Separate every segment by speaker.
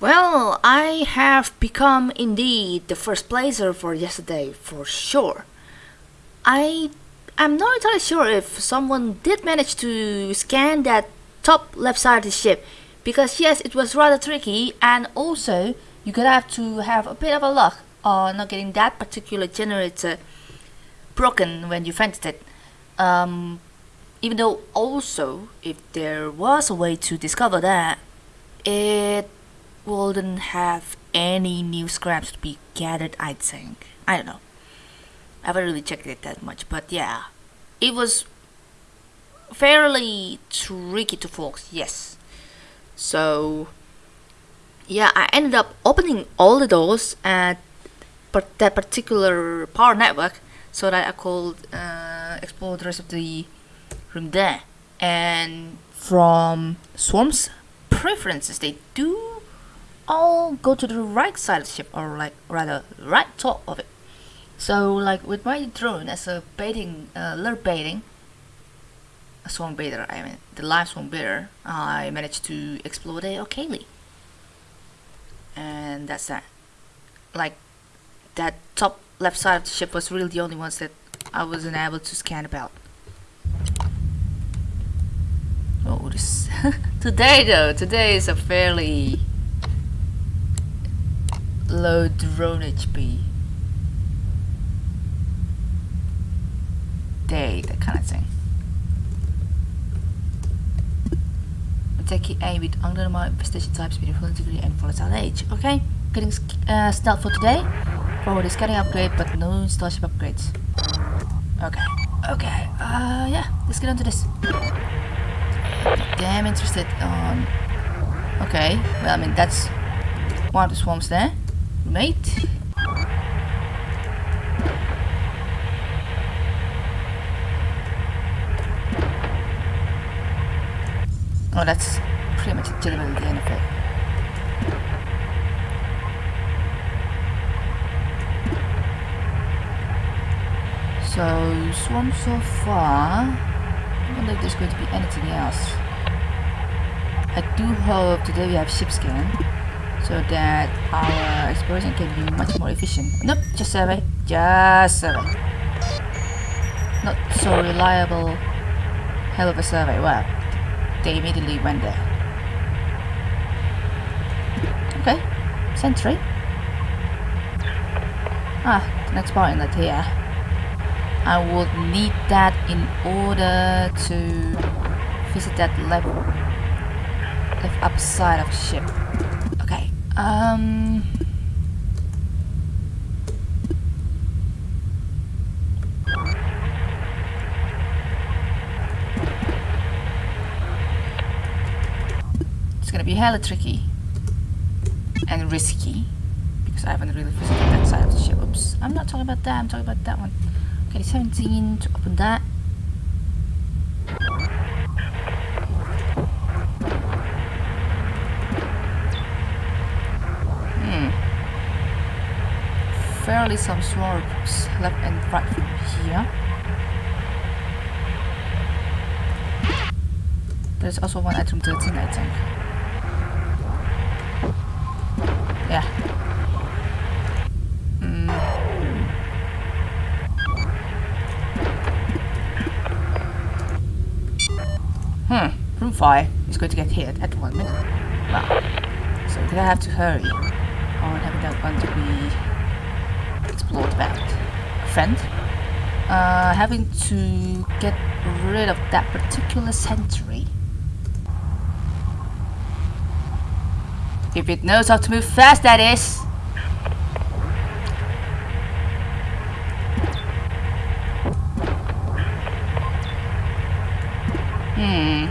Speaker 1: Well, I have become indeed the first placer for yesterday, for sure. I I'm not entirely sure if someone did manage to scan that top left side of the ship, because yes, it was rather tricky, and also you could have to have a bit of a luck on not getting that particular generator broken when you vented it. Um, even though also, if there was a way to discover that, it wouldn't have any new scraps to be gathered, I think. I don't know. I haven't really checked it that much, but yeah. It was fairly tricky to focus, yes. So, yeah, I ended up opening all the doors at that particular power network so that I could uh, explore the rest of the room there. And from Swarm's preferences, they do all go to the right side of the ship, or like rather right top of it. So like with my drone as a baiting, uh, lure baiting, a swarm baiter, I mean the live swarm baiter, I managed to explode it okayly. And that's that. Like that top left side of the ship was really the only ones that I wasn't able to scan about. Oh, this today though, today is a fairly low drone HP day, that kind of thing. Taking A with under my infestation types, speed, degree, and volatile age. Okay, getting uh, stealth for today. Forward is getting upgrade, but no starship upgrades. Okay, okay, uh, yeah, let's get on to this. Damn interested on... Okay, well, I mean, that's one of the swarms there. Mate. Oh, that's pretty much literally the end of it. So, swarm so far. I don't if there's going to be anything else. I do hope today we have ship scan so that our exploration can be much more efficient. Nope, just survey. Just survey. Not so reliable hell of a survey. Well, they immediately went there. Okay, sentry. Ah, next point inlet here. I would need that in order to visit that left, left upside of the ship. Um... It's gonna be hella tricky and risky because I haven't really visited that side of the ship. Oops, I'm not talking about that, I'm talking about that one. Okay, 17 to open that. Hmm. Fairly some swarms left and right from here. There's also one item 13 I think. Yeah, Hmm, room 5 is going to get hit at one minute. Wow. So we're gonna have to hurry on having that one to be explored about. Friend, uh, having to get rid of that particular sentry. If it knows how to move fast, that is. Hmm.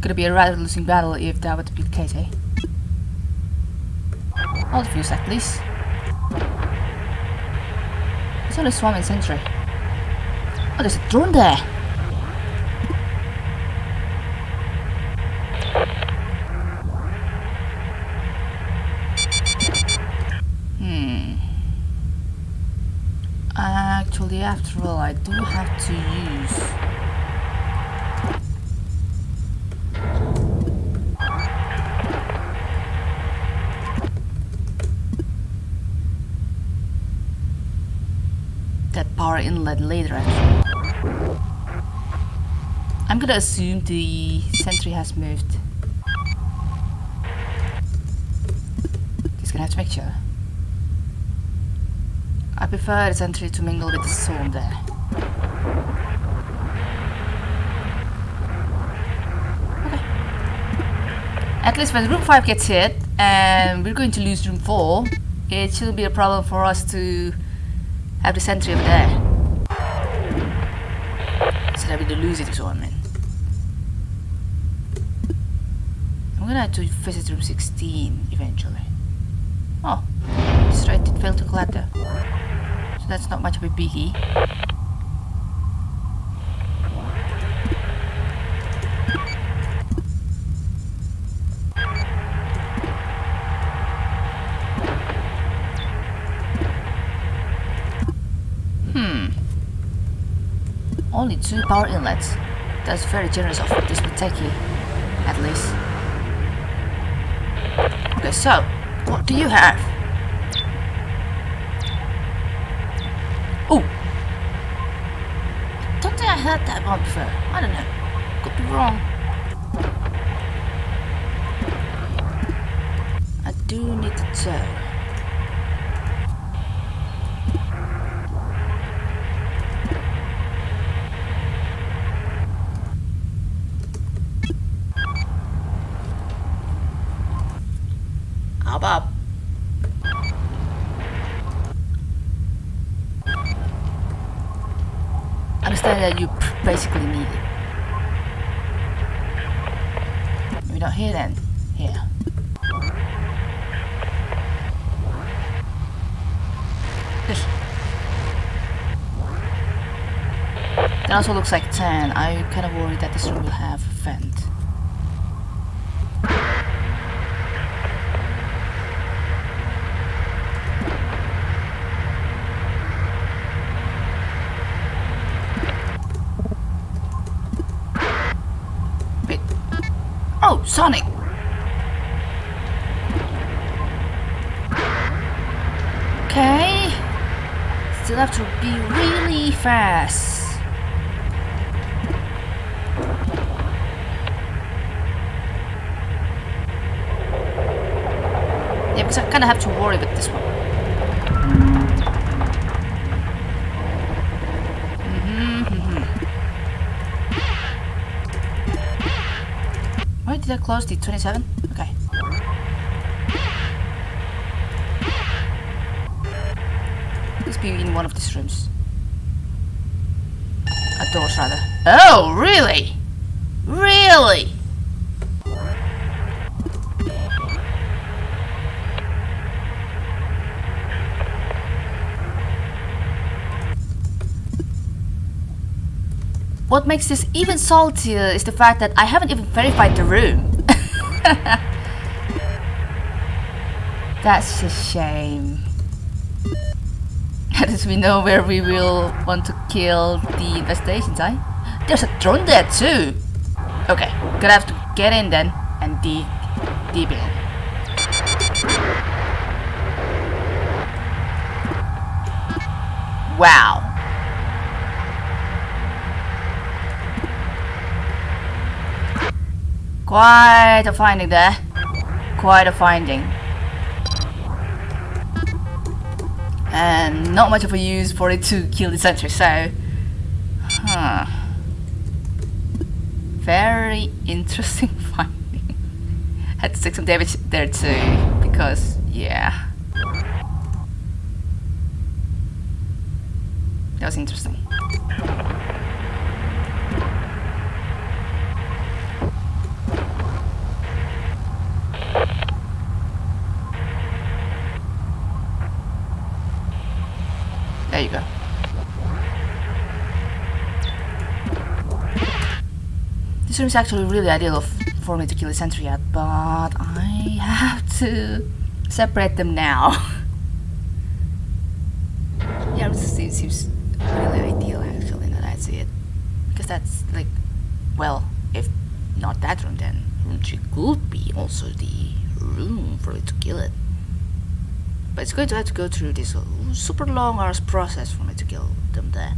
Speaker 1: Gonna be a rather losing battle if that to be the case, eh? I'll defuse that, please. There's only swarming sentry. Oh, there's a drone there! Hmm. Actually, after all, I do have to use power inlet later actually. I'm gonna assume the sentry has moved. Just gonna have to make sure. I prefer the sentry to mingle with the zone there. Okay. At least when room 5 gets hit and we're going to lose room 4, it shouldn't be a problem for us to have the sentry over there. So that we don't lose it I. I'm gonna have to visit room 16 eventually. Oh, straight it failed to clutter. So that's not much of a biggie. Power inlets. That's very generous of this Muteki, at least. Okay, so, what do you have? Oh! Don't think I heard that one before. I don't know. Could be wrong. I do need to tell. How about understand that you basically need it. Not here then. Here. That also looks like 10. I kind of worried that this room will have a vent. Wait. Oh, Sonic! Okay. Still have to be really fast. Yeah, because I kind of have to worry with this one. Did I close the 27? Okay. Please be in one of these rooms. A door, rather. Oh, really? Really? What makes this even saltier is the fact that I haven't even verified the room. That's a shame. At least we know where we will want to kill the infestations, eh? There's a drone there too! Okay, gonna have to get in then and de deep. Wow. Quite a finding there. Quite a finding. And not much of a use for it to kill the sentry, so... Huh. Very interesting finding. Had to take some damage there too, because, yeah. That was interesting. There you go. Room actually really ideal for me to kill a sentry at, but I have to separate them now. yeah, this seems, seems really ideal actually, now that I see it. Because that's like, well, if not that room, then room 3 could be also the room for it to kill it. But it's going to have to go through this uh, super long arse process for me to kill them there.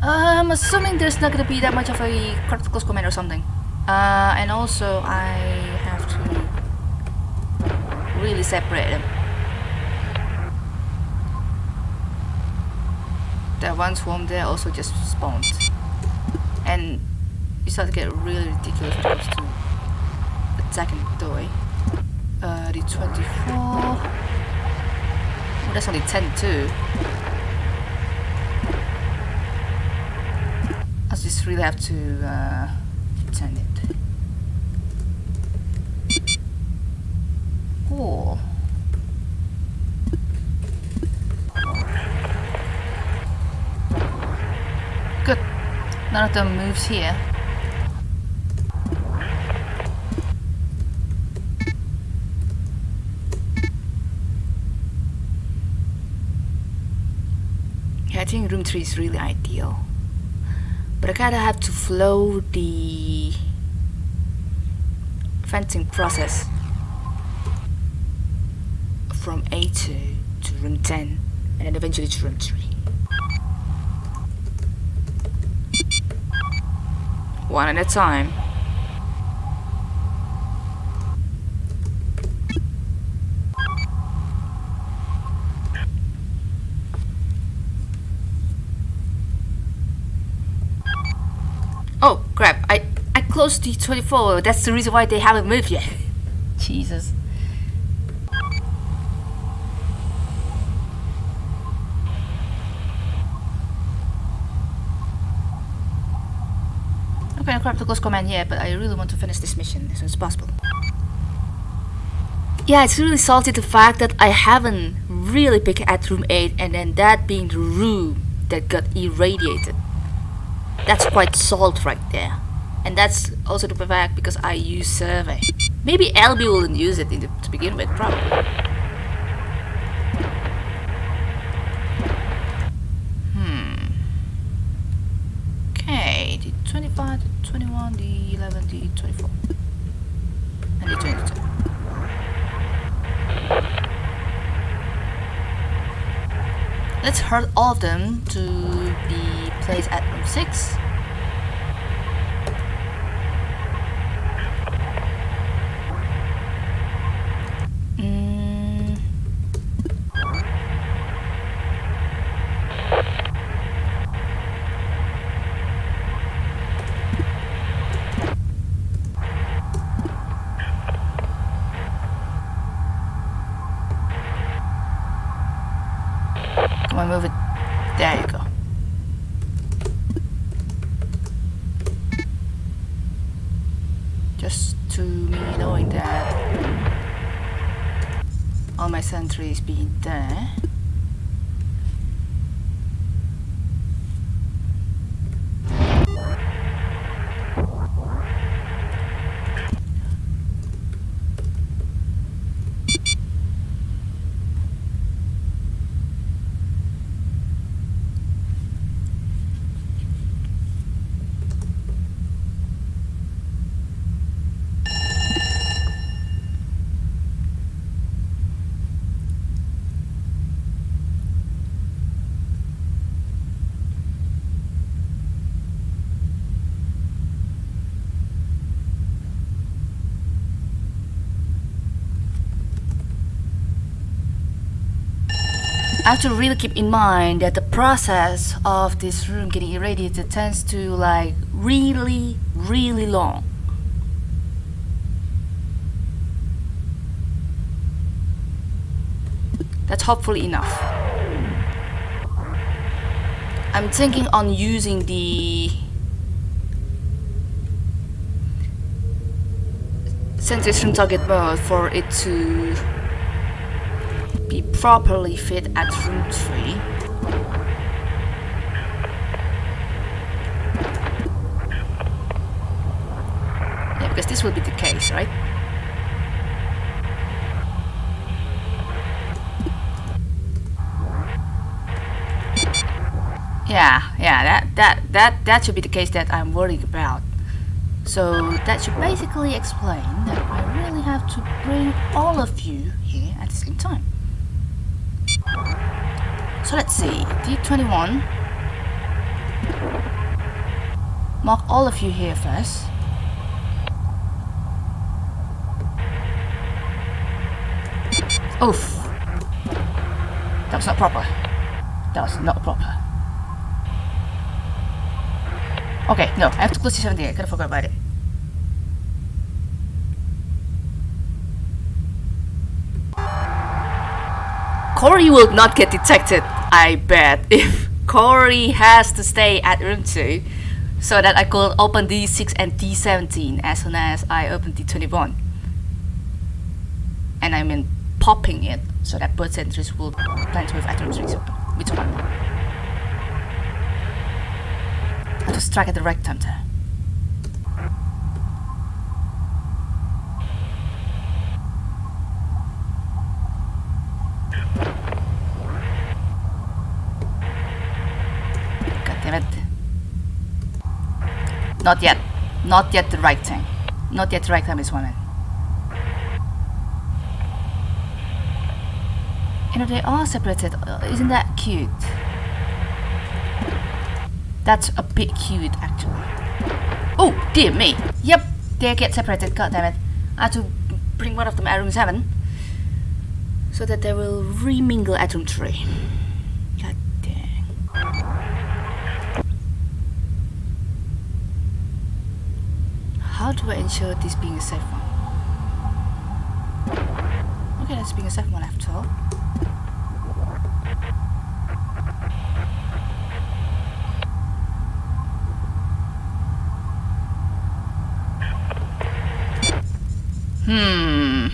Speaker 1: I'm assuming there's not to be that much of a close comment or something. Uh, and also I have to really separate them. That one swarm there also just spawned. And you start to get really ridiculous when it comes to attacking the way. Uh, the 24. Oh, that's only 10 too. I just really have to uh, turn it. Cool. Good. None of them moves here. Yeah, I think room 3 is really ideal. But I kinda have to flow the fencing process from A2 to room 10 and then eventually to room 3. One at a time. Oh crap, I, I to 24, that's the reason why they haven't moved yet. Jesus. Okay, I'm gonna grab the close command yet, but I really want to finish this mission as soon as possible. Yeah, it's really salty the fact that I haven't really picked at room 8 and then that being the room that got irradiated. That's quite salt right there. And that's also the fact because I use survey. Maybe LB wouldn't use it the, to begin with, probably. Hmm. Okay, the 25, the 21, the 11, the 24. And the 22. Let's hurt all of them to be placed at room 6. Mm. Come on, move it. There you go. Just to me knowing that all my sentries being there. I have to really keep in mind that the process of this room getting irradiated tends to like really, really long. That's hopefully enough. I'm thinking on using the sensation target mode for it to be properly fit at room 3. Yeah, because this will be the case, right? Yeah, yeah, that, that, that, that should be the case that I'm worried about. So that should basically explain that I really have to bring all of you here at the same time. So let's see, D21. Mark all of you here first. Oof. That was not proper. That was not proper. Okay, no, I have to close C17. I kind of forgot about it. Corey will not get detected, I bet, if Corey has to stay at room 2 so that I could open D6 and D17 as soon as I open D21. And I mean popping it so that both sentries will plant with at room 3 open. Which one? I to strike at the right time there. Not yet. Not yet the right time. Not yet the right time, Miss Woman. You know, they are separated. Uh, isn't that cute? That's a bit cute, actually. Oh, dear me. Yep, they get separated. God damn it. I have to bring one of them at room 7 so that they will remingle at room 3. How do I ensure this being a safe one? Okay, that's being a safe one after all. Hmm.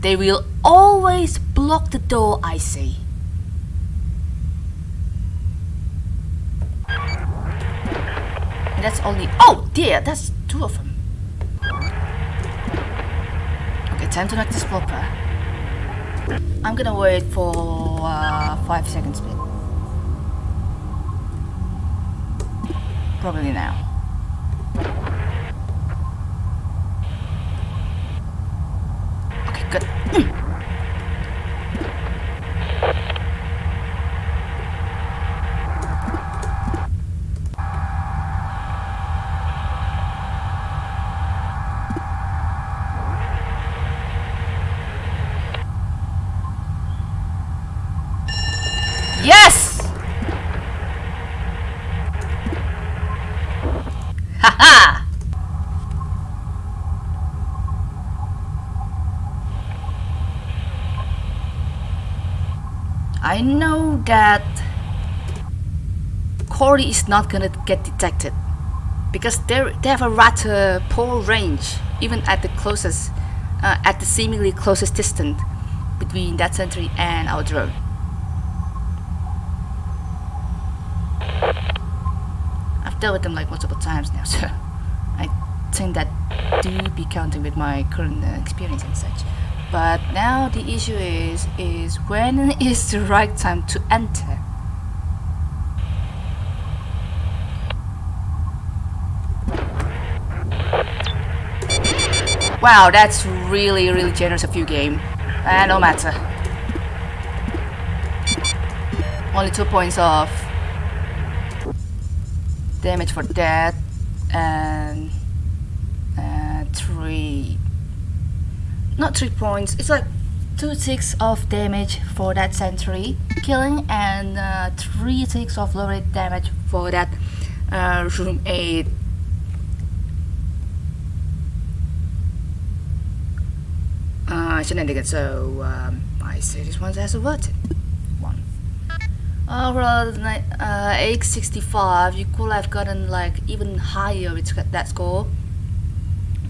Speaker 1: They will always block the door, I see. And that's only... Oh dear, that's two of them. Time to knock this proper. I'm gonna wait for uh, 5 seconds bit. Probably now. Okay, good. I know that Corey is not gonna get detected because they they have a rather poor range even at the closest uh, at the seemingly closest distance between that sentry and our drone. I've dealt with them like multiple times now so I think that do be counting with my current uh, experience and such. But now the issue is, is when is the right time to enter? Wow, that's really, really generous of you, game. Uh, no matter. Only two points off. Damage for that. And... Uh, three not 3 points, it's like 2 ticks of damage for that sentry killing and uh, 3 ticks of low rate damage for that uh, room 8 uh, shenanigans. So um, I say this one has a what? one. Overall uh, 865 you could have gotten like even higher with that score.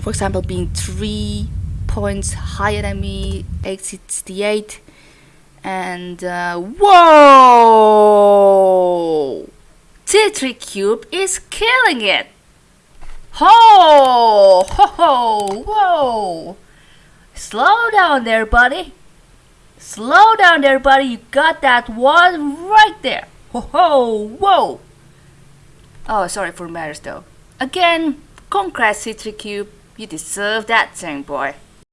Speaker 1: For example being 3 points higher than me, 868. And uh, whoa! T3 Cube is killing it! Ho! Ho ho! Whoa! Slow down there, buddy. Slow down there, buddy. You got that one right there. Ho ho! Whoa! Oh, sorry for matters though. Again, congrats C3 Cube. You deserve that thing, boy.